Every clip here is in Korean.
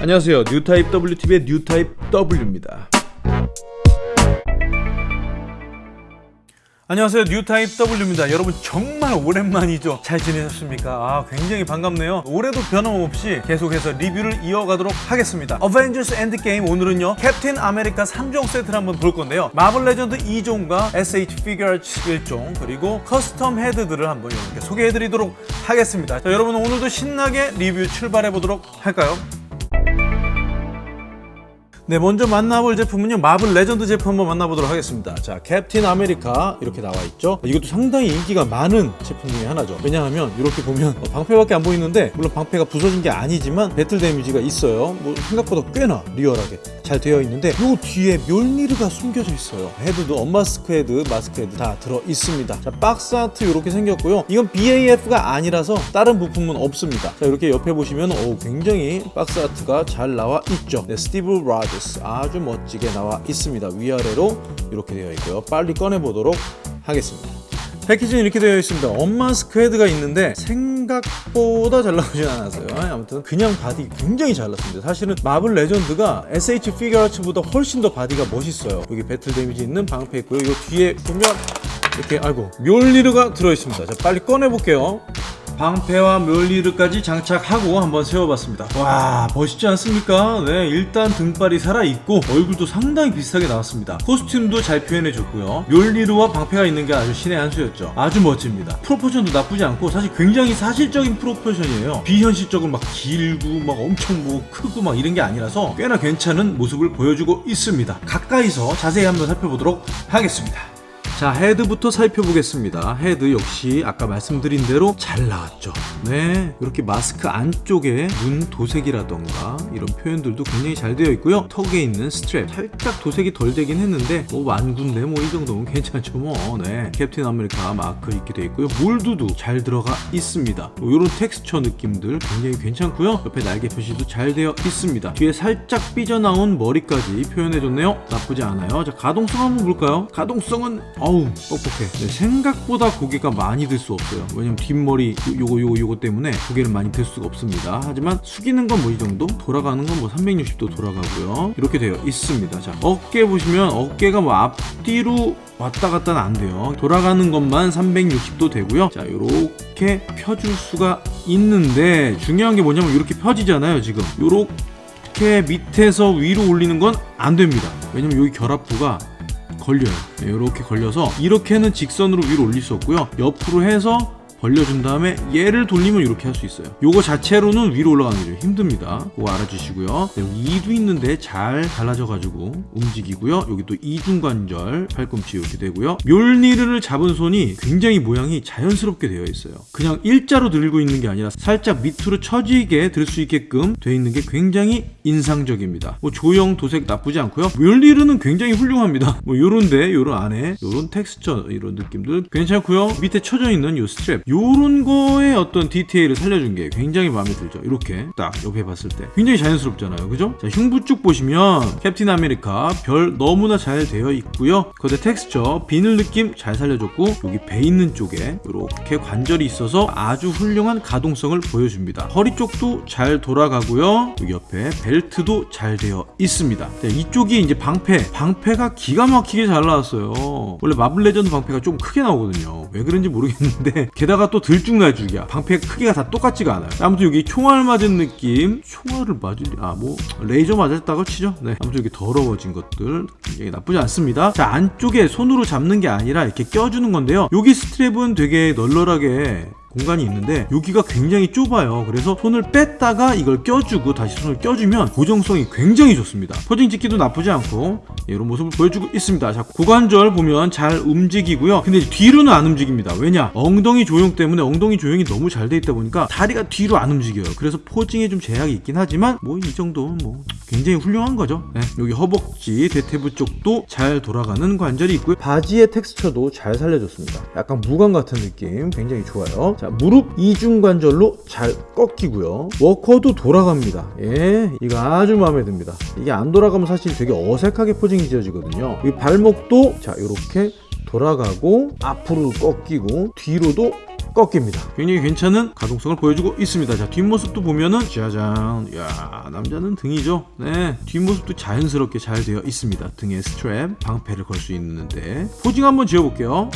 안녕하세요. 뉴타입 WTV의 뉴타입 W입니다. 안녕하세요. 뉴타입 W입니다. 여러분 정말 오랜만이죠? 잘 지내셨습니까? 아 굉장히 반갑네요. 올해도 변함없이 계속해서 리뷰를 이어가도록 하겠습니다. 어벤져스 엔드게임 오늘은요 캡틴 아메리카 3종 세트를 한번 볼 건데요. 마블 레전드 2종과 SH 피규어츠 1종 그리고 custom 헤드들을 한번 여러분께 소개해 드리도록 하겠습니다. 자, 여러분 오늘도 신나게 리뷰 출발해 보도록 할까요 네, 먼저 만나볼 제품은요. 마블 레전드 제품 한번 만나보도록 하겠습니다. 자, 캡틴 아메리카 이렇게 나와 있죠. 이것도 상당히 인기가 많은 제품 중에 하나죠. 왜냐하면 이렇게 보면 어, 방패밖에 안 보이는데 물론 방패가 부서진 게 아니지만 battle damage가 있어요. 뭐 생각보다 꽤나 리얼하게 잘 되어 있는데 요 뒤에 묠니르가 숨겨져 있어요. 헤드도 unmask 헤드, 마스크 헤드 다 들어 있습니다. 자, box art 이렇게 생겼고요. 이건 BAF가 아니라서 다른 부품은 없습니다. 자, 이렇게 옆에 보시면 오, 굉장히 box art가 잘 나와 있죠. 네, 스티브 로저스 아주 멋지게 나와 있습니다. 위아래로 이렇게 되어 있고요. 빨리 꺼내 보도록 하겠습니다. 패키지는 이렇게 되어 있습니다. unmask 헤드가 있는데 생각보다 잘 나오진 않았어요. 아무튼 그냥 바디 굉장히 잘 났습니다. 사실은 마블 레전드가 SH 피규어츠보다 훨씬 더 바디가 멋있어요. 여기 battle damage 있는 방패 있고요. 이 뒤에 보면 이렇게 아이고 묠니르가 들어있습니다. 자 빨리 꺼내 볼게요 방패와 묠니르까지 장착하고 한번 세워봤습니다. 와 멋있지 않습니까? 네 일단 등발이 살아있고 얼굴도 상당히 비슷하게 나왔습니다. costume도 잘 표현해줬고요. 묠니르와 방패가 있는 게 아주 신의 한 수였죠. 아주 멋집니다. proportion도 나쁘지 않고 사실 굉장히 사실적인 proportion이에요. 비현실적으로 막 길고 막 엄청 뭐 크고 막 이런 게 아니라서 꽤나 괜찮은 모습을 보여주고 있습니다. 가까이서 자세히 한번 살펴보도록 하겠습니다 자 헤드부터 살펴보겠습니다. 헤드 역시 아까 말씀드린 대로 잘 나왔죠. 네 이렇게 마스크 안쪽에 눈 도색이라던가 이런 표현들도 굉장히 잘 되어 있고요. 턱에 있는 스트랩 살짝 도색이 덜 되긴 했는데 뭐 한 군데 뭐 이 정도면 괜찮죠 뭐 네 캡틴 아메리카 마크 있게 되어 있고요. mold도 잘 들어가 있습니다. 뭐 이런 텍스처 느낌들 굉장히 괜찮고요. 옆에 날개 표시도 잘 되어 있습니다. 뒤에 살짝 삐져나온 머리까지 표현해줬네요. 나쁘지 않아요. 자 가동성 한번 볼까요? 가동성은 어우 뻑뻑해. 네, 생각보다 고개가 많이 들 수 없어요. 왜냐면 뒷머리 요거 요거 요거 때문에 고개를 많이 들 수가 없습니다. 하지만 숙이는 건 뭐 이 정도? 돌아가는 건 뭐 360도 돌아가고요. 이렇게 되어 있습니다. 자 어깨 보시면 어깨가 뭐 앞뒤로 왔다 갔다는 안 돼요. 돌아가는 것만 360도 되고요. 자 이렇게 펴줄 수가 있는데 중요한 게 뭐냐면 이렇게 펴지잖아요 지금. 이렇게 밑에서 위로 올리는 건 안 됩니다. 왜냐면 여기 결합부가 걸려요. 이렇게 걸려서 이렇게는 직선으로 위로 올릴 수 없고요. 옆으로 해서 벌려준 다음에 얘를 돌리면 이렇게 할 수 있어요. 요거 자체로는 위로 올라가는 게좀 힘듭니다. 그거 알아주시고요. 네, 여기 이도 있는데 잘 갈라져 가지고 움직이고요. 여기 또 이중관절 팔꿈치 이렇게 되고요. 묠니르를 잡은 손이 굉장히 모양이 자연스럽게 되어 있어요. 그냥 일자로 들고 있는 게 아니라 살짝 밑으로 처지게 들 수 있게끔 되어 있는 게 굉장히 인상적입니다. 뭐 조형 도색 나쁘지 않고요. 묠니르는 굉장히 훌륭합니다. 뭐 요런데 요런 안에 요런 텍스처 이런 느낌들 괜찮고요. 밑에 쳐져 있는 요 스트랩 요런 거에 어떤 디테일을 살려준 게 굉장히 마음에 들죠. 이렇게 딱 옆에 봤을 때. 굉장히 자연스럽잖아요. 그죠? 자 흉부 쭉 보시면 캡틴 아메리카 별 너무나 잘 되어 있고요. 겉에 텍스처 비늘 느낌 잘 살려줬고 여기 배 있는 쪽에 이렇게 관절이 있어서 아주 훌륭한 가동성을 보여줍니다. 허리 쪽도 잘 돌아가고요. 여기 옆에 벨트도 잘 되어 있습니다. 자, 이쪽이 이제 방패. 방패가 기가 막히게 잘 나왔어요. 원래 마블 레전드 방패가 좀 크게 나오거든요. 왜 그런지 모르겠는데 게다가 게다가 또 들쭉날쭉이야. 방패 크기가 다 똑같지가 않아요. 아무튼 여기 총알 맞은 느낌. 총알을 맞을 아뭐 레이저 맞았다고 치죠? 네. 아무튼 여기 더러워진 것들 굉장히 나쁘지 않습니다. 자 안쪽에 손으로 잡는 게 아니라 이렇게 껴주는 건데요. 여기 strap은 되게 널널하게 공간이 있는데 여기가 굉장히 좁아요. 그래서 손을 뺐다가 이걸 껴주고 다시 손을 껴주면 고정성이 굉장히 좋습니다. posing 찍기도 나쁘지 않고 이런 모습을 보여주고 있습니다. 자 고관절 보면 잘 움직이고요. 근데 뒤로는 안 움직입니다. 왜냐? 엉덩이 조형 때문에 엉덩이 조형이 너무 잘 돼 있다 보니까 다리가 뒤로 안 움직여요. 그래서 포징에 좀 제약이 있긴 하지만 뭐 이 정도는 뭐 굉장히 훌륭한 거죠. 네. 여기 허벅지 대퇴부 쪽도 잘 돌아가는 관절이 있고요. 바지의 텍스처도 잘 살려줬습니다. 약간 무광 같은 느낌. 굉장히 좋아요. 자 무릎 이중관절로 잘 꺾이고요 워커도 돌아갑니다 예 이거 아주 마음에 듭니다 이게 안 돌아가면 사실 되게 어색하게 포징이 지어지거든요 이 발목도 자 이렇게 돌아가고 앞으로 꺾이고 뒤로도 꺾입니다. 굉장히 괜찮은 가동성을 보여주고 있습니다. 자, 뒷모습도 보면은 짜잔. 야, 남자는 등이죠. 네. 뒷모습도 자연스럽게 잘 되어 있습니다. 등에 스트랩, 방패를 걸 수 있는데. posing 한번 지어 볼게요.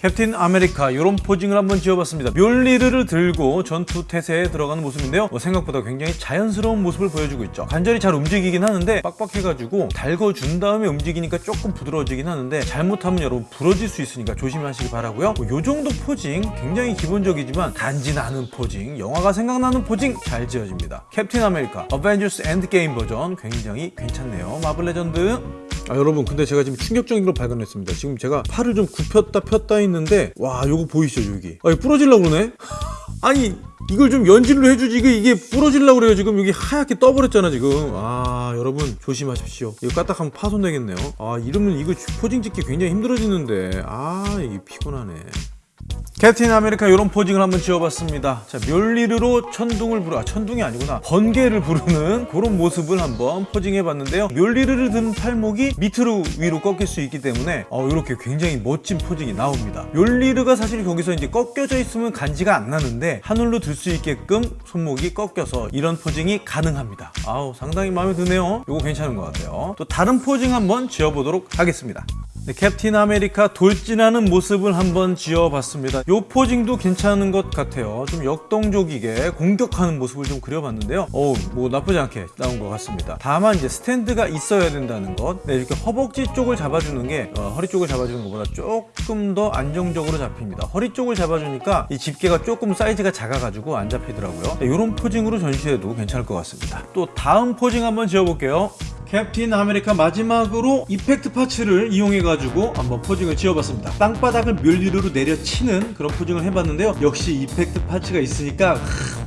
캡틴 아메리카 이런 posing을 한번 지어봤습니다. 묠니르를 들고 전투 태세에 들어가는 모습인데요. 뭐 생각보다 굉장히 자연스러운 모습을 보여주고 있죠. 관절이 잘 움직이긴 하는데 빡빡해가지고 달궈준 다음에 움직이니까 조금 부드러워지긴 하는데 잘못하면 여러분 부러질 수 있으니까 조심하시기 바라고요. 뭐 요 정도 posing 굉장히 기본적이지만 간지 나는 posing, 영화가 생각나는 posing 잘 지어집니다. 캡틴 아메리카 어벤져스 엔드게임 버전 굉장히 괜찮네요. 마블 레전드 아 여러분 근데 제가 지금 충격적인 걸 발견했습니다. 지금 제가 팔을 좀 굽혔다 폈다 했는데 와 요거 보이시죠 여기? 아 이거 부러질라 그러네? 아니 이걸 좀 연질로 해주지. 이게 이게 부러질라 그래요 지금. 여기 하얗게 떠버렸잖아 지금. 아 여러분 조심하십시오. 이거 까딱하면 파손되겠네요. 아 이러면 이거 posing 찍기 굉장히 힘들어지는데. 아 이게 피곤하네 캡틴 아메리카 이런 posing을 한번 지어봤습니다. 자, 묠니르로 천둥을 부르, 아, 천둥이 아니구나. 번개를 부르는 그런 모습을 한번 posing해봤는데요. 묠니르를 든 팔목이 밑으로 위로 꺾일 수 있기 때문에 어, 이렇게 굉장히 멋진 posing이 나옵니다. 묠니르가 사실 거기서 이제 꺾여져 있으면 간지가 안 나는데 하늘로 들 수 있게끔 손목이 꺾여서 이런 posing이 가능합니다. 아우 상당히 마음에 드네요. 이거 괜찮은 것 같아요. 또 다른 posing 한번 지어보도록 하겠습니다. 네, 캡틴 아메리카 돌진하는 모습을 한번 지어봤습니다. 요 posing도 괜찮은 것 같아요. 좀 역동적이게 공격하는 모습을 좀 그려봤는데요. 어우, 뭐 나쁘지 않게 나온 것 같습니다. 다만 이제 스탠드가 있어야 된다는 것. 네, 이렇게 허벅지 쪽을 잡아주는 게 어, 허리 쪽을 잡아주는 것보다 조금 더 안정적으로 잡힙니다. 허리 쪽을 잡아주니까 이 집게가 조금 사이즈가 작아가지고 안 잡히더라고요. 네, 이런 posing으로 전시해도 괜찮을 것 같습니다. 또 다음 posing 한번 지어볼게요. 캡틴 아메리카 마지막으로 effect parts를 이용해가지고 한번 posing을 지어봤습니다. 땅바닥을 묠니르로 내려치는 그런 posing을 해봤는데요. 역시 effect parts가 있으니까 하,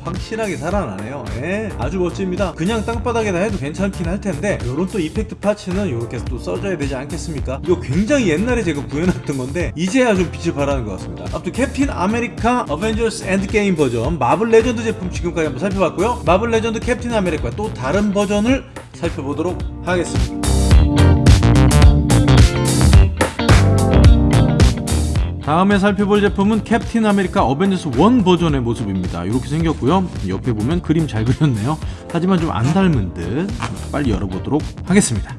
확실하게 살아나네요. 예, 아주 멋집니다. 그냥 땅바닥에다 해도 괜찮긴 할 텐데 이런 또 effect parts는 이렇게 또 써줘야 되지 않겠습니까? 이거 굉장히 옛날에 제가 구해놨던 건데 이제야 좀 빛을 발하는 것 같습니다. 아무튼 캡틴 아메리카 어벤져스 엔드게임 버전 마블 레전드 제품 지금까지 한번 살펴봤고요. 마블 레전드 캡틴 아메리카 또 다른 버전을 살펴보도록 하겠습니다. 다음에 살펴볼 제품은 캡틴 아메리카 어벤져스 1 버전의 모습입니다. 이렇게 생겼고요. 옆에 보면 그림 잘 그렸네요. 하지만 좀 안 닮은 듯 빨리 열어보도록 하겠습니다.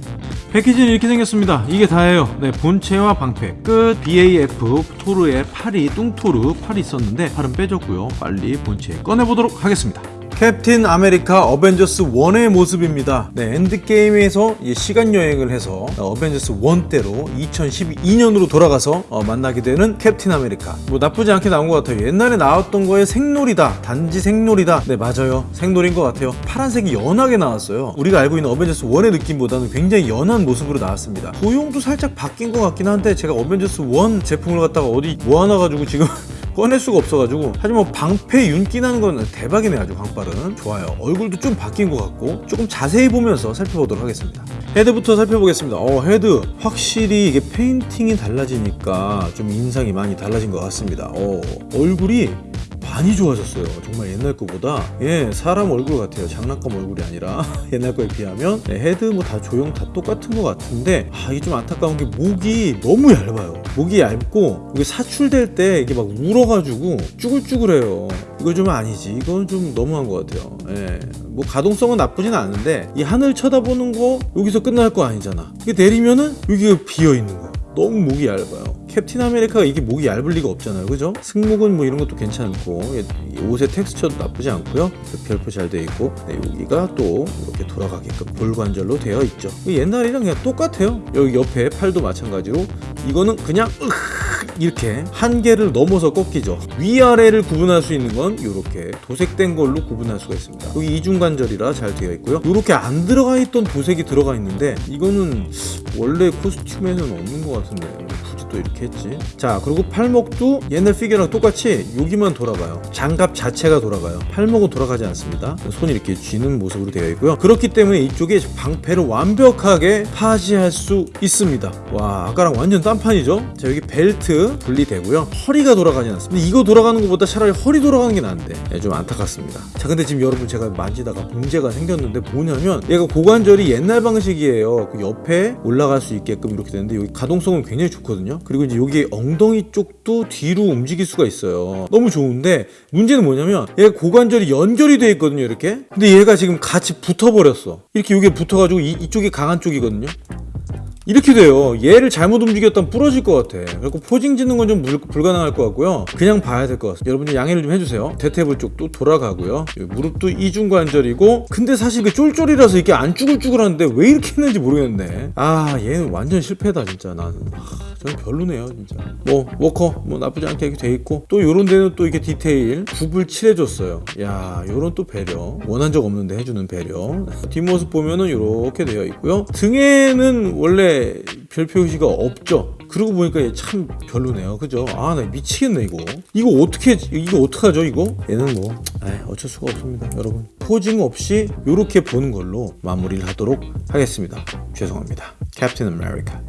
패키지는 이렇게 생겼습니다. 이게 다예요. 네, 본체와 방패, 끝, BAF, 토르의 팔이, 뚱토르 팔이 있었는데 팔은 빼줬고요. 빨리 본체 꺼내보도록 하겠습니다. 캡틴 아메리카 어벤져스 1의 모습입니다. 네, 엔드게임에서 시간 여행을 해서 어벤져스 1 때로 2012년으로 돌아가서 어, 만나게 되는 캡틴 아메리카. 뭐 나쁘지 않게 나온 것 같아요. 옛날에 나왔던 거에 색놀이다. 단지 색놀이다. 네, 맞아요. 색놀인 것 같아요. 파란색이 연하게 나왔어요. 우리가 알고 있는 어벤져스 1의 느낌보다는 굉장히 연한 모습으로 나왔습니다. 조형도 살짝 바뀐 것 같긴 한데 제가 어벤져스 1 제품을 갖다가 어디 모아놔가지고 지금 꺼낼 수가 없어가지고. 하지만 뭐 방패 윤기 나는 건 대박이네 아주 광빨은. 좋아요. 얼굴도 좀 바뀐 것 같고 조금 자세히 보면서 살펴보도록 하겠습니다. 헤드부터 살펴보겠습니다. 어 헤드. 확실히 이게 페인팅이 달라지니까 좀 인상이 많이 달라진 것 같습니다. 어 얼굴이 많이 좋아졌어요. 정말 옛날 거보다. 예 사람 얼굴 같아요. 장난감 얼굴이 아니라. 옛날 거에 비하면. 네, 헤드 뭐 다 조형 다 똑같은 것 같은데 아 이게 좀 안타까운 게 목이 너무 얇아요. 목이 얇고 이게 사출될 때 이게 막 울어가지고 쭈글쭈글해요. 이거 좀 아니지. 이건 좀 너무한 것 같아요. 예. 뭐 가동성은 나쁘진 않은데 이 하늘 쳐다보는 거 여기서 끝날 거 아니잖아. 이게 내리면은 여기가 비어있는 거야 너무 목이 얇아요 캡틴 아메리카가 이게 목이 얇을 리가 없잖아요. 그죠? 승목은 뭐 이런 것도 괜찮고 옷의 텍스처도 나쁘지 않고요. 별표 잘 되어 있고 네, 여기가 또 이렇게 돌아가게끔 볼관절로 되어 있죠. 옛날이랑 그냥 똑같아요. 여기 옆에 팔도 마찬가지로 이거는 그냥 이렇게 한계를 넘어서 꺾이죠. 위아래를 구분할 수 있는 건 이렇게 도색된 걸로 구분할 수가 있습니다. 여기 이중관절이라 잘 되어 있고요. 이렇게 안 들어가 있던 도색이 들어가 있는데 이거는 원래 코스튬에는 없는 것 같은데 굳이 또 이렇게 했지. 자 그리고 팔목도 옛날 피규어랑 똑같이 여기만 돌아가요. 장갑 자체가 돌아가요. 팔목은 돌아가지 않습니다. 손이 이렇게 쥐는 모습으로 되어 있고요. 그렇기 때문에 이쪽에 방패를 완벽하게 파지할 수 있습니다. 와 아까랑 완전 딴판이죠? 자 여기 벨트 분리되고요. 허리가 돌아가지 않습니다. 이거 돌아가는 것보다 차라리 허리 돌아가는 게 나은데. 예, 좀 안타깝습니다. 자 근데 지금 여러분 제가 만지다가 문제가 생겼는데 뭐냐면 얘가 고관절이 옛날 방식이에요. 그 옆에 올라갈 수 있게끔 이렇게 되는데 여기 가동성은 굉장히 좋거든요. 그리고 이제 여기 엉덩이 쪽도 뒤로 움직일 수가 있어요 너무 좋은데 문제는 뭐냐면 얘가 고관절이 연결이 돼 있거든요 이렇게 근데 얘가 지금 같이 붙어버렸어 이렇게 여기에 붙어가지고 이, 이쪽이 강한 쪽이거든요 이렇게 돼요. 얘를 잘못 움직였다면 부러질 것 같아. 그리고 posing 짓는 건 좀 불가능할 것 같고요. 그냥 봐야 될 것 같습니다. 여러분 좀 양해를 좀 해주세요. 대퇴부 쪽도 돌아가고요. 무릎도 이중관절이고 근데 사실 그 쫄쫄이라서 이게 안 쭈글쭈글한데 왜 이렇게 했는지 모르겠네. 아 얘는 완전 실패다 진짜 나는. 아, 저는 별로네요 진짜. 뭐 워커 뭐 나쁘지 않게 이렇게 돼 있고 또 요런 데는 또 이렇게 디테일 굽을 칠해줬어요. 야 요런 또 배려 원한 적 없는데 해주는 배려. 뒷모습 보면은 이렇게 되어 있고요. 등에는 원래 별 표시가 없죠. 그러고 보니까 얘 참 별로네요. 그죠? 아, 나 미치겠네, 이거. 이거 어떻게, 이거 어떡하죠, 이거? 얘는 뭐, 에이, 어쩔 수가 없습니다, 여러분. posing 없이 이렇게 보는 걸로 마무리를 하도록 하겠습니다. 죄송합니다. 캡틴 아메리카.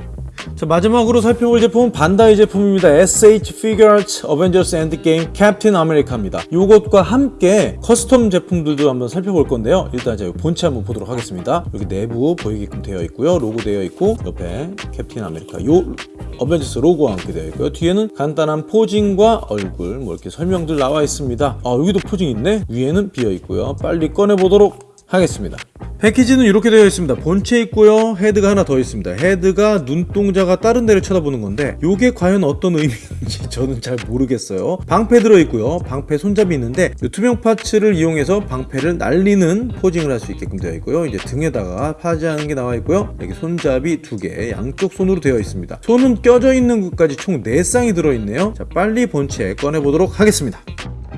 자 마지막으로 살펴볼 제품은 반다이 제품입니다. SH Figuarts Avengers Endgame Captain America입니다. 이것과 함께 custom 제품들도 한번 살펴볼 건데요. 일단 제가 본체 한번 보도록 하겠습니다. 여기 내부 보이게끔 되어 있고요. 로고 되어 있고 옆에 캡틴 아메리카 요 어벤져스 로고와 함께 되어 있고요. 뒤에는 간단한 posing과 얼굴 뭐 이렇게 설명들 나와 있습니다. 아 여기도 posing 있네? 위에는 비어 있고요. 빨리 꺼내 보도록 하겠습니다 패키지는 이렇게 되어 있습니다. 본체 있고요. 헤드가 하나 더 있습니다. 헤드가 눈동자가 다른 데를 쳐다보는 건데 이게 과연 어떤 의미인지 저는 잘 모르겠어요. 방패 들어있고요. 방패 손잡이 있는데 투명 parts를 이용해서 방패를 날리는 posing을 할 수 있게끔 되어 있고요. 이제 등에다가 파지하는 게 나와 있고요. 여기 손잡이 두 개 양쪽 손으로 되어 있습니다. 손은 껴져 있는 것까지 총 4쌍이 들어있네요. 자 빨리 본체 꺼내보도록 하겠습니다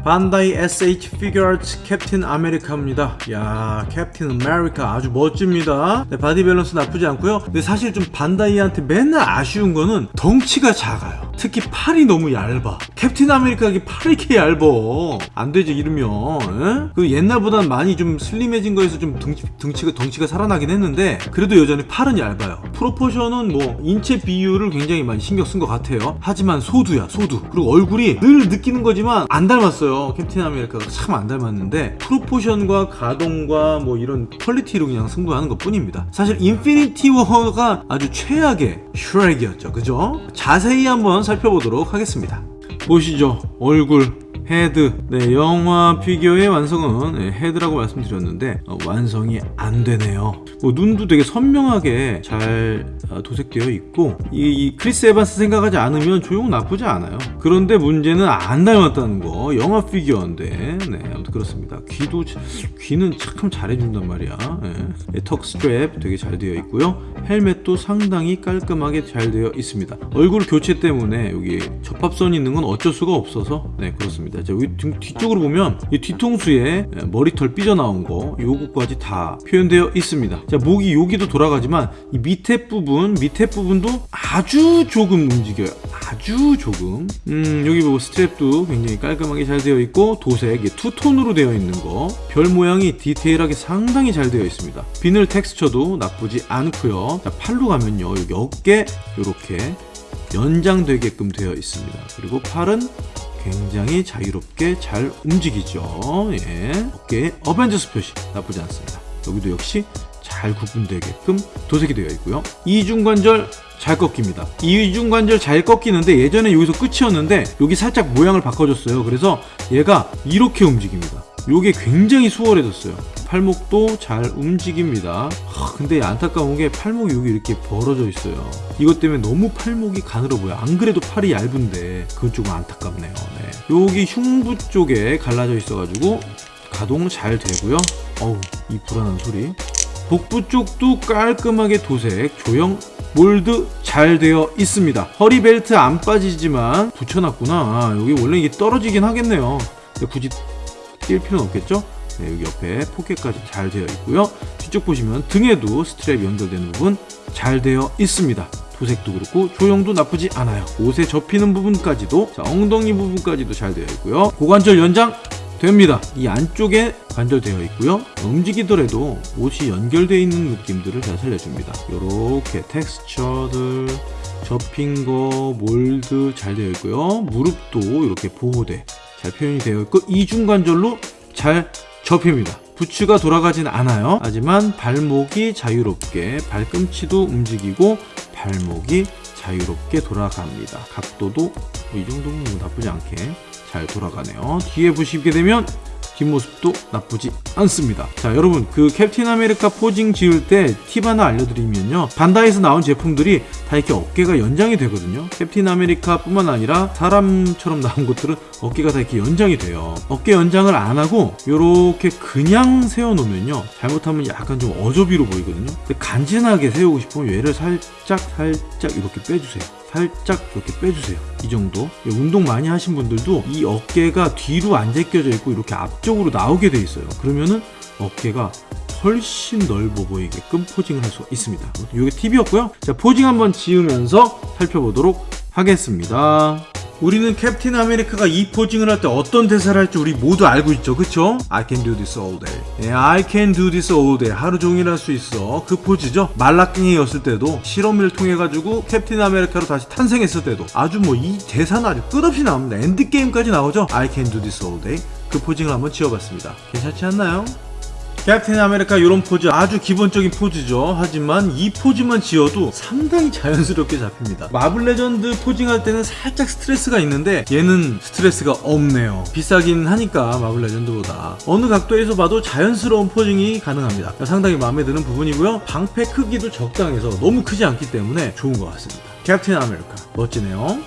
반다이 SH 피규어츠 캡틴 아메리카입니다. 야 캡틴 아메리카 아주 멋집니다. 네, body 밸런스 나쁘지 않고요. 근데 사실 좀 반다이한테 맨날 아쉬운 거는 덩치가 작아요. 특히 팔이 너무 얇아. 캡틴 아메리카가 팔이 이렇게 얇아 안되지 이러면. 에? 그 옛날보단 많이 좀 슬림해진 거에서 좀 덩치, 덩치가 덩치가 살아나긴 했는데 그래도 여전히 팔은 얇아요. proportion은 뭐 인체 비율을 굉장히 많이 신경 쓴 것 같아요. 하지만 소두야 소두. 그리고 얼굴이 늘 느끼는 거지만 안 닮았어요 캡틴 아메리카가 참 안 닮았는데 proportion과 가동과 뭐 이런 quality로 그냥 승부하는 것 뿐입니다. 사실 인피니티 워가 아주 최악의 슈렉이었죠. 그죠? 자세히 한번 살펴보도록 하겠습니다. 보시죠. 얼굴 헤드. 네 영화 피규어의 완성은 네, 헤드라고 말씀드렸는데 어, 완성이 안 되네요. 뭐, 눈도 되게 선명하게 잘 어, 도색되어 있고 이, 이, 크리스 에반스 생각하지 않으면 조형 나쁘지 않아요. 그런데 문제는 안 닮았다는 거. 영화 피규어인데. 네 아무튼 그렇습니다. 귀도 귀는 참 잘해준단 말이야. 네. 턱 스트랩 되게 잘 되어 있고요. 헬멧도 상당히 깔끔하게 잘 되어 있습니다. 얼굴 교체 때문에 여기 접합선이 있는 건 어쩔 수가 없어서 네 그렇습니다 있습니다. 자, 여기 등, 뒤쪽으로 보면 이 뒤통수에 머리털 삐져나온 거 요거까지 다 표현되어 있습니다. 자, 목이 여기도 돌아가지만 이 밑에 부분, 밑에 부분도 아주 조금 움직여요. 아주 조금. 음, 여기 보고 스트랩도 굉장히 깔끔하게 잘 되어 있고 도색 투톤으로 되어 있는 거. 별 모양이 디테일하게 상당히 잘 되어 있습니다. 비늘 텍스처도 나쁘지 않고요. 자, 팔로 가면요. 여기 어깨 이렇게 연장되게끔 되어 있습니다. 그리고 팔은 굉장히 자유롭게 잘 움직이죠. 예. 어깨에 어벤져스 표시. 나쁘지 않습니다. 여기도 역시 잘 구분되게끔 도색이 되어 있고요. 이중관절 잘 꺾입니다. 이중관절 잘 꺾이는데 예전에 여기서 끝이었는데 여기 살짝 모양을 바꿔줬어요. 그래서 얘가 이렇게 움직입니다. 요게 굉장히 수월해졌어요 팔목도 잘 움직입니다. 하, 근데 안타까운 게 팔목이 여기 이렇게 벌어져 있어요. 이것 때문에 너무 팔목이 가늘어 보여. 안 그래도 팔이 얇은데 그건 조금 안타깝네요. 네. 여기 흉부 쪽에 갈라져 있어 가지고 가동 잘 되고요. 어우 이 불안한 소리. 복부 쪽도 깔끔하게 도색 조형 몰드 잘 되어 있습니다. 허리 벨트 안 빠지지만 붙여놨구나. 여기 원래 이게 떨어지긴 하겠네요. 굳이 뛸 필요는 없겠죠 네, 여기 옆에 포켓까지 잘 되어 있고요 뒤쪽 보시면 등에도 스트랩 연결되는 부분 잘 되어 있습니다 도색도 그렇고 조형도 나쁘지 않아요 옷에 접히는 부분까지도 자, 엉덩이 부분까지도 잘 되어 있고요 고관절 연장 됩니다. 이 안쪽에 관절되어 있고요. 움직이더라도 옷이 연결되어 있는 느낌들을 잘 살려줍니다. 이렇게 텍스처들 접힌 거, 몰드 잘 되어 있고요. 무릎도 이렇게 보호대 잘 표현이 되어 있고 이중관절로 잘 접힙니다. 부츠가 돌아가진 않아요. 하지만 발목이 자유롭게 발꿈치도 움직이고 발목이 자유롭게 돌아갑니다. 각도도 뭐 이 정도면 뭐 나쁘지 않게 잘 돌아가네요. 뒤에 보시게 되면 뒷모습도 나쁘지 않습니다. 자, 여러분 그 캡틴 아메리카 posing 지을 때 팁 하나 알려드리면요. 반다이에서 나온 제품들이 다 이렇게 어깨가 연장이 되거든요. 캡틴 아메리카 뿐만 아니라 사람처럼 나온 것들은 어깨가 다 이렇게 연장이 돼요. 어깨 연장을 안 하고 이렇게 그냥 세워놓으면요. 잘못하면 약간 좀 어조비로 보이거든요. 근데 간지나게 세우고 싶으면 얘를 살짝 살짝 이렇게 빼주세요. 살짝 이렇게 빼주세요. 이 정도. 예, 운동 많이 하신 분들도 이 어깨가 뒤로 안 제껴져 있고 이렇게 앞쪽으로 나오게 돼 있어요. 그러면은 어깨가 훨씬 넓어 보이게끔 포징을 할수 있습니다. 이게 팁이었고요. 자, 포징 한번 지으면서 살펴보도록 하겠습니다. 우리는 캡틴 아메리카가 이 posing을 할 때 어떤 대사를 할지 우리 모두 알고 있죠. 그쵸? I can do this all day. 예, I can do this all day. 하루 종일 할 수 있어. 그 포즈죠? 말라깽이였을 때도 실험을 통해 가지고 캡틴 아메리카로 다시 탄생했을 때도 아주 뭐 이 대사는 아주 끝없이 나옵니다. 엔드게임까지 나오죠? I can do this all day. 그 posing을 한번 지어봤습니다. 괜찮지 않나요? 캡틴 아메리카 이런 포즈 아주 기본적인 포즈죠. 하지만 이 포즈만 지어도 상당히 자연스럽게 잡힙니다. 마블 레전드 posing할 때는 살짝 스트레스가 있는데 얘는 스트레스가 없네요. 비싸긴 하니까 마블 레전드보다. 어느 각도에서 봐도 자연스러운 posing이 가능합니다. 상당히 마음에 드는 부분이고요. 방패 크기도 적당해서 너무 크지 않기 때문에 좋은 것 같습니다. 캡틴 아메리카 멋지네요.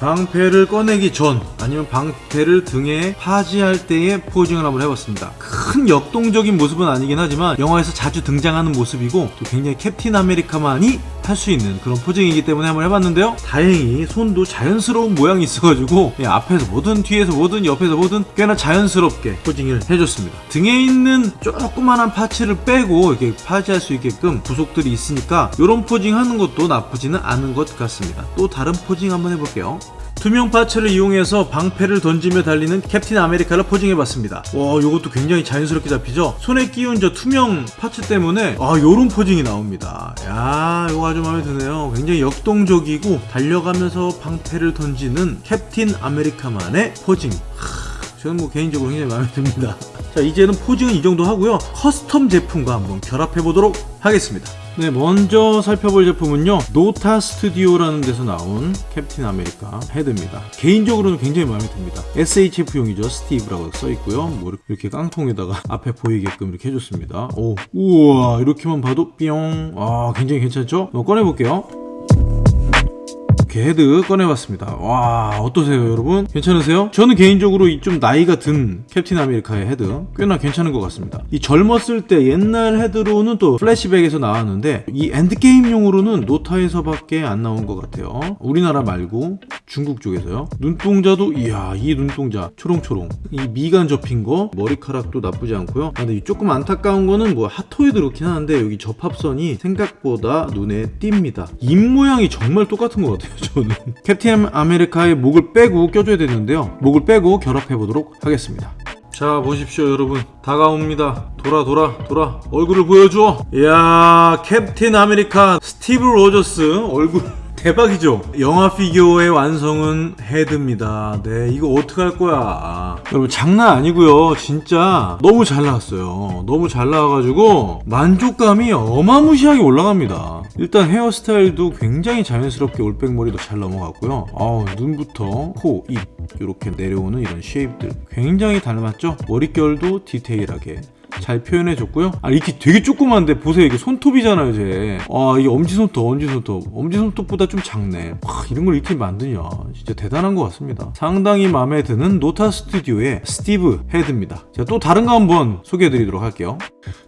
방패를 꺼내기 전 아니면 방패를 등에 파지할 때의 posing을 한번 해봤습니다. 큰 역동적인 모습은 아니긴 하지만 영화에서 자주 등장하는 모습이고 또 굉장히 캡틴 아메리카만이 할 수 있는 그런 posing이기 때문에 한번 해봤는데요. 다행히 손도 자연스러운 모양이 있어가지고 예, 앞에서 보든 뒤에서 보든 옆에서 보든 꽤나 자연스럽게 posing을 해줬습니다. 등에 있는 조그만한 parts를 빼고 이렇게 파지할 수 있게끔 부속들이 있으니까 이런 posing 하는 것도 나쁘지는 않은 것 같습니다. 또 다른 posing 한번 해볼게요. 투명 parts를 이용해서 방패를 던지며 달리는 캡틴 아메리카를 posing해봤습니다. 와, 이것도 굉장히 자연스럽게 잡히죠? 손에 끼운 저 투명 parts 때문에 아, 요런 posing이 나옵니다. 야, 이거 아주 마음에 드네요. 굉장히 역동적이고 달려가면서 방패를 던지는 캡틴 아메리카만의 posing. 하, 저는 뭐 개인적으로 굉장히 마음에 듭니다. 자, 이제는 posing은 이 정도 하고요. custom 제품과 한번 결합해 보도록 하겠습니다. 네, 먼저 살펴볼 제품은요. 노타 스튜디오라는 데서 나온 캡틴 아메리카 헤드입니다. 개인적으로는 굉장히 마음에 듭니다. SHF용이죠. 스티브라고 써 있고요. 뭐 이렇게 깡통에다가 앞에 보이게끔 이렇게 해줬습니다. 오, 우와, 이렇게만 봐도 뿅. 아, 굉장히 괜찮죠? 꺼내볼게요. 이렇게 헤드 꺼내봤습니다. 와 어떠세요 여러분? 괜찮으세요? 저는 개인적으로 이 좀 나이가 든 캡틴 아메리카의 헤드 꽤나 괜찮은 것 같습니다. 이 젊었을 때 옛날 헤드로는 또 플래시백에서 나왔는데 이 엔드게임용으로는 노타에서밖에 안 나온 것 같아요. 우리나라 말고 중국 쪽에서요. 눈동자도 이야 이 눈동자. 초롱초롱. 이 미간 접힌 거 머리카락도 나쁘지 않고요. 아, 근데 조금 안타까운 거는 뭐 핫토이도 그렇긴 한데 여기 접합선이 생각보다 눈에 띕니다. 입 모양이 정말 똑같은 것 같아요. 저는. 캡틴 아메리카의 목을 빼고 껴줘야 되는데요. 목을 빼고 결합해 보도록 하겠습니다. 자 보십시오 여러분. 다가옵니다. 돌아 돌아 돌아. 얼굴을 보여줘. 이야 캡틴 아메리카 스티브 로저스 얼굴 대박이죠? 영화 피규어의 완성은 헤드입니다. 네, 이거 어떡할 거야. 여러분, 장난 아니고요 진짜 너무 잘 나왔어요. 너무 잘 나와가지고 만족감이 어마무시하게 올라갑니다. 일단 헤어스타일도 굉장히 자연스럽게 올백머리도 잘 넘어갔고요. 아우, 눈부터 코, 입, 이렇게 내려오는 이런 shape들 굉장히 닮았죠? 머릿결도 디테일하게 잘 표현해줬고요. 아 이렇게 되게 조그만데 보세요 이게 손톱이잖아요 제. 아 이게 엄지손톱 엄지손톱 엄지손톱보다 좀 작네. 와, 이런 걸 이렇게 만드냐 진짜 대단한 것 같습니다. 상당히 마음에 드는 노타 스튜디오의 스티브 헤드입니다. 제가 또 다른 거 한번 소개해드리도록 할게요.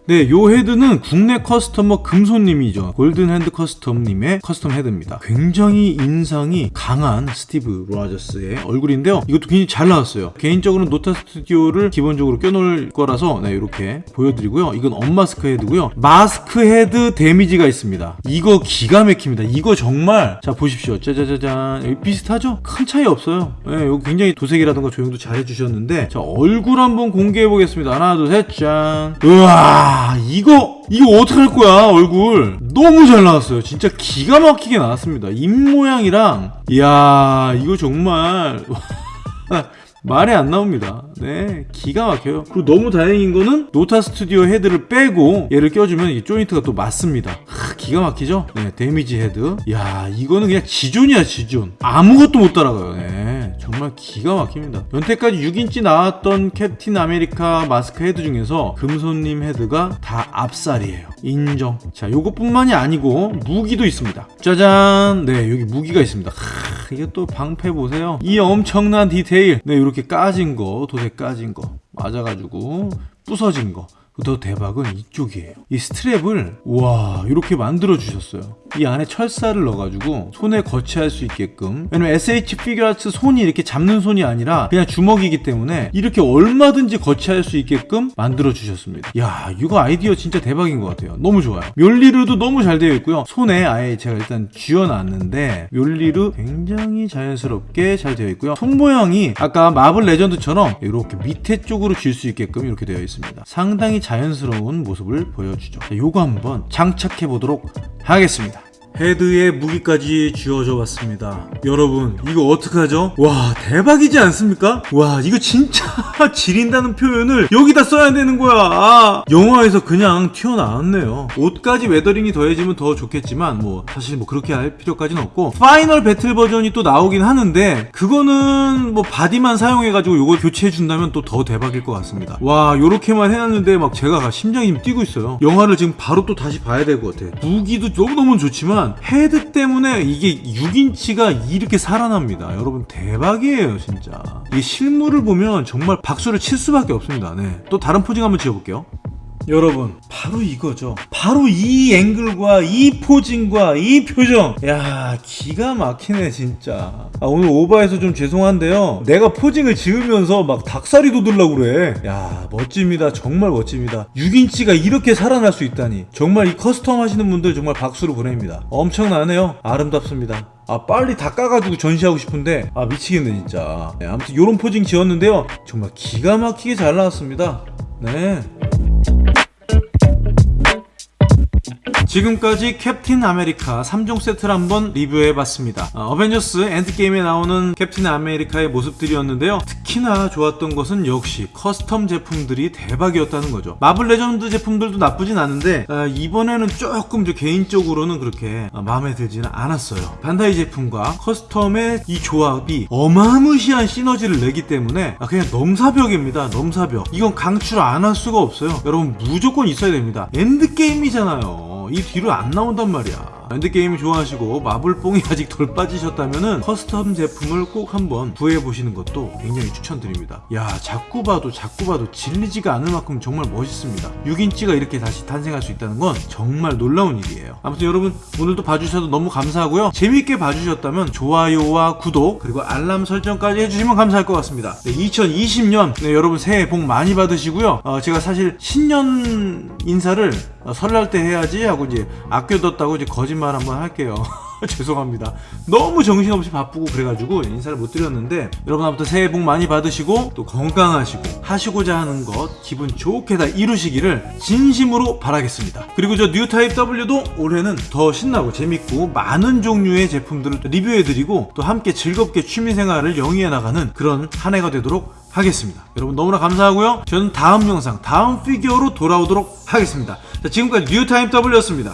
네, 요 헤드는 국내 customer 금손님이죠. 골든핸드 커스텀님의 custom 헤드입니다. 굉장히 인상이 강한 스티브 로저스의 얼굴인데요. 이것도 굉장히 잘 나왔어요. 개인적으로는 노타 스튜디오를 기본적으로 껴놓을 거라서 네, 이렇게 보여드리고요. 이건 unmask 헤드고요. 마스크 헤드 damage가 있습니다. 이거 기가 막힙니다. 이거 정말 자 보십시오. 짜자자잔 여기 비슷하죠? 큰 차이 없어요. 예, 이거 굉장히 도색이라든가 조형도 잘 해주셨는데 자 얼굴 한번 공개해 보겠습니다. 하나 둘 셋 짠. 우와 이거 이거 어떡할 거야 얼굴 너무 잘 나왔어요. 진짜 기가 막히게 나왔습니다. 입 모양이랑 이야 이거 정말 말이 안 나옵니다. 네, 기가 막혀요. 그리고 너무 다행인 거는 노타 스튜디오 헤드를 빼고 얘를 껴주면 이 조인트가 또 맞습니다. 하, 기가 막히죠? 네, damage 헤드. 야, 이거는 그냥 지존이야, 지존. 아무것도 못 따라가요. 네, 정말 기가 막힙니다. 여태까지 6인치 나왔던 캡틴 아메리카 마스크 헤드 중에서 금손님 헤드가 다 압살이에요. 인정. 자, 요것뿐만이 아니고 무기도 있습니다. 짜잔. 네, 여기 무기가 있습니다. 하, 이게 또 방패 보세요. 이 엄청난 디테일. 네, 이렇게 까진 거, 도색 까진 거 맞아가지고 부서진 거. 더 대박은 이쪽이에요. 이 strap을 와 이렇게 만들어 주셨어요. 이 안에 철사를 넣어가지고 손에 거치할 수 있게끔 왜냐면 SH 피규어아츠 손이 이렇게 잡는 손이 아니라 그냥 주먹이기 때문에 이렇게 얼마든지 거치할 수 있게끔 만들어 주셨습니다. 야 이거 아이디어 진짜 대박인 것 같아요. 너무 좋아요. 묠니르도 너무 잘 되어 있고요. 손에 아예 제가 일단 쥐어놨는데 묠니르 굉장히 자연스럽게 잘 되어 있고요. 손 모양이 아까 마블 레전드처럼 이렇게 밑에 쪽으로 쥘 수 있게끔 이렇게 되어 있습니다. 상당히 자연스러운 모습을 보여주죠. 자, 요거 한번 장착해 보도록 하겠습니다. 헤드에 무기까지 쥐어져 봤습니다. 여러분, 이거 어떡하죠? 와, 대박이지 않습니까? 와, 이거 진짜 지린다는 표현을 여기다 써야 되는 거야. 아, 영화에서 그냥 튀어나왔네요. 옷까지 weathering이 더해지면 더 좋겠지만, 뭐, 사실 뭐 그렇게 할 필요까지는 없고, final battle 버전이 또 나오긴 하는데, 그거는 뭐 바디만 사용해가지고 요걸 교체해준다면 또 더 대박일 것 같습니다. 와, 요렇게만 해놨는데 막 제가 심장이 뛰고 있어요. 영화를 지금 바로 또 다시 봐야 될 것 같아. 무기도 너무너무 좋지만, 헤드 때문에 이게 6인치가 이렇게 살아납니다. 여러분 대박이에요 진짜. 이 실물을 보면 정말 박수를 칠 수밖에 없습니다. 네. 또 다른 posing 한번 지어볼게요. 여러분 바로 이거죠. 바로 이 앵글과 이 posing과 이 표정. 야 기가 막히네 진짜. 아, 오늘 오버해서 좀 죄송한데요. 내가 posing을 지으면서 막 닭살이 돋으려고 그래. 야 멋집니다. 정말 멋집니다. 6인치가 이렇게 살아날 수 있다니. 정말 이 custom 하시는 분들 정말 박수를 보냅니다. 엄청나네요. 아름답습니다. 아 빨리 다 까가지고 전시하고 싶은데. 아 미치겠네 진짜. 네, 아무튼 요런 posing 지었는데요. 정말 기가 막히게 잘 나왔습니다. 네 지금까지 캡틴 아메리카 3종 세트를 한번 리뷰해봤습니다. 어, 어벤져스 엔드게임에 나오는 캡틴 아메리카의 모습들이었는데요. 특히나 좋았던 것은 역시 custom 제품들이 대박이었다는 거죠. 마블 레전드 제품들도 나쁘진 않은데 어, 이번에는 조금 저 개인적으로는 그렇게 어, 마음에 들지는 않았어요. 반다이 제품과 custom의 이 조합이 어마무시한 시너지를 내기 때문에 아, 그냥 넘사벽입니다. 넘사벽. 이건 강추를 안 할 수가 없어요. 여러분 무조건 있어야 됩니다. 엔드게임이잖아요. 이 뒤로 안 나온단 말이야. 엔드게임 좋아하시고 마블뽕이 아직 덜 빠지셨다면 custom 제품을 꼭 한번 구해보시는 것도 굉장히 추천드립니다. 야 자꾸 봐도 자꾸 봐도 질리지가 않을 만큼 정말 멋있습니다. 6인치가 이렇게 다시 탄생할 수 있다는 건 정말 놀라운 일이에요. 아무튼 여러분 오늘도 봐주셔서 너무 감사하고요. 재밌게 봐주셨다면 좋아요와 구독 그리고 알람 설정까지 해주시면 감사할 것 같습니다. 네, 2020년 네, 여러분 새해 복 많이 받으시고요. 어, 제가 사실 신년 인사를 어, 설날 때 해야지 하고 이제 아껴뒀다고 이제 거짓말 한번 할게요. 죄송합니다. 너무 정신없이 바쁘고 그래가지고 인사를 못 드렸는데 여러분 아무튼 새해 복 많이 받으시고 또 건강하시고 하시고자 하는 것 기분 좋게 다 이루시기를 진심으로 바라겠습니다. 그리고 저 뉴타입 W도 올해는 더 신나고 재밌고 많은 종류의 제품들을 리뷰해드리고 또 함께 즐겁게 취미생활을 영위해 나가는 그런 한 해가 되도록 하겠습니다. 여러분 너무나 감사하고요. 저는 다음 영상, 다음 피규어로 돌아오도록 하겠습니다. 자, 지금까지 뉴타입 W였습니다.